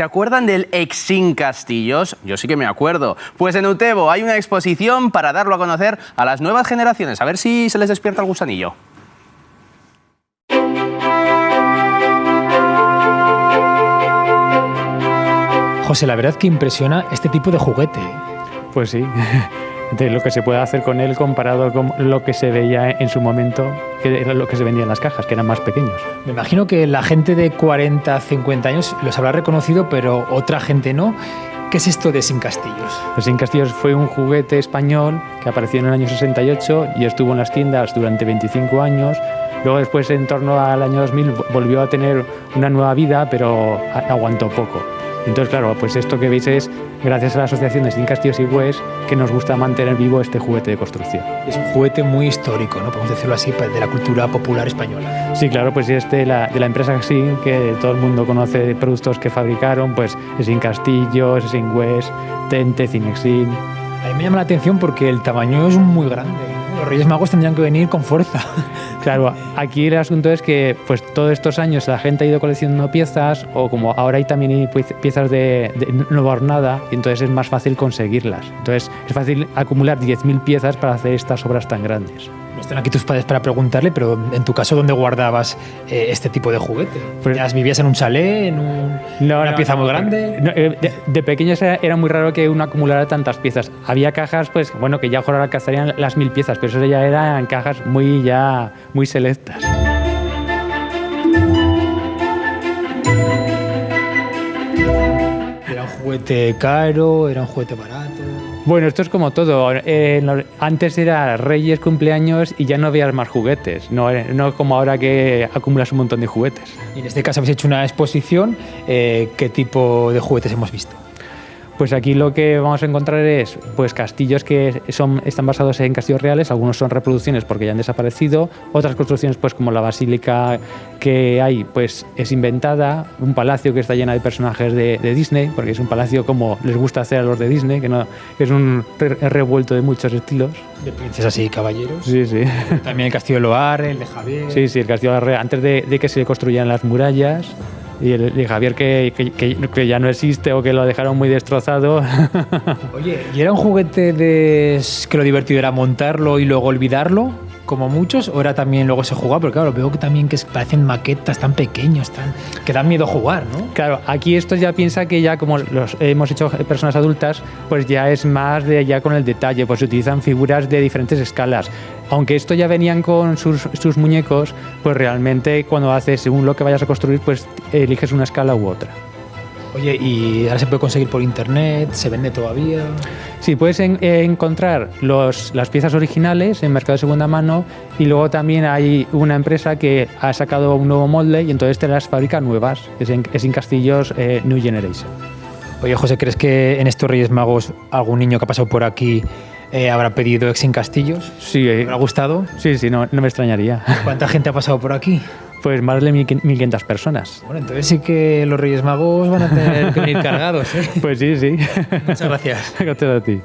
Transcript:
¿Se acuerdan del Exin Castillos? Yo sí que me acuerdo. Pues en Utebo hay una exposición para darlo a conocer a las nuevas generaciones. A ver si se les despierta el gusanillo. José, la verdad que impresiona este tipo de juguete. Pues sí, de lo que se puede hacer con él comparado con lo que se veía en su momento, que era lo que se vendía en las cajas, que eran más pequeños. Me imagino que la gente de 40, 50 años los habrá reconocido, pero otra gente no. ¿Qué es esto de Sin Castillos? El Sin Castillos fue un juguete español que apareció en el año 68 y estuvo en las tiendas durante 25 años. Luego después, en torno al año 2000, volvió a tener una nueva vida, pero aguantó poco. Entonces, claro, pues esto que veis es gracias a la Asociación de Sin Castillos y Hues que nos gusta mantener vivo este juguete de construcción. Es un juguete muy histórico, ¿no? Podemos decirlo así, pues, de la cultura popular española. Sí, claro, pues es de la, de la empresa Sin, que todo el mundo conoce productos que fabricaron, pues Sin Castillos, Sin Hues, Tente, Cinexin. A mí me llama la atención porque el tamaño es muy grande. Los Reyes Magos tendrían que venir con fuerza. Claro, aquí el asunto es que pues todos estos años la gente ha ido coleccionando piezas o como ahora hay también piezas de, de no hornada y entonces es más fácil conseguirlas. Entonces es fácil acumular 10.000 piezas para hacer estas obras tan grandes. No están aquí tus padres para preguntarle, pero en tu caso, ¿dónde guardabas eh, este tipo de juguete? Pues, ¿Vivías en un chalet, en una pieza muy grande? Eh, de, de, pequeños era, muy raro que uno acumulara tantas piezas. Había cajas, pues bueno, que ya ahora alcanzarían las mil piezas, pero eso ya eran cajas muy ya muy selectas. Juguete caro? ¿Era un juguete barato? Bueno, esto es como todo. Eh, antes era reyes, cumpleaños y ya no había más juguetes. No, eh, no como ahora que acumulas un montón de juguetes. Y en este caso habéis hecho una exposición. Eh, ¿Qué tipo de juguetes hemos visto? Pues aquí lo que vamos a encontrar es pues castillos que son, están basados en castillos reales, algunos son reproducciones porque ya han desaparecido, otras construcciones pues como la basílica que hay pues es inventada, un palacio que está lleno de personajes de, Disney, porque es un palacio como les gusta hacer a los de Disney, que, no, es un revuelto de muchos estilos. De princesas y caballeros. Sí, sí. También el castillo de Loire, el de Javier. Sí, sí, el castillo de Loire, antes de, de que se construyan las murallas y, el, Javier que, que, que, ya no existe o que lo dejaron muy destrozado. Oye, ¿y era un juguete de que lo divertido era montarlo y luego olvidarlo? Como muchos, o era también luego se jugaba, porque claro, veo que también que parecen maquetas tan pequeños, tan, que dan miedo jugar, ¿no? Claro, aquí esto ya piensa que ya como los hemos hecho personas adultas, pues ya es más de ya con el detalle, pues se utilizan figuras de diferentes escalas. Aunque esto ya venían con sus, sus muñecos, pues realmente cuando haces, según lo que vayas a construir, pues eliges una escala u otra. Oye, ¿y ahora se puede conseguir por internet? ¿Se vende todavía? Sí, puedes eh, encontrar los, las piezas originales en mercado de segunda mano y luego también hay una empresa que ha sacado un nuevo molde y entonces te las fabrica nuevas. Es en, es en Castillos eh, New Generation. Oye, José, ¿crees que en estos Reyes Magos algún niño que ha pasado por aquí eh, habrá pedido Ex en Castillos? Sí. ¿Le ha gustado? Sí, sí, no, no me extrañaría. ¿Cuánta gente ha pasado por aquí? Pues más de 1.500 personas. Bueno, entonces sí que los Reyes Magos van a tener que venir cargados. ¿eh? Pues sí, sí. Muchas gracias. Gracias a ti.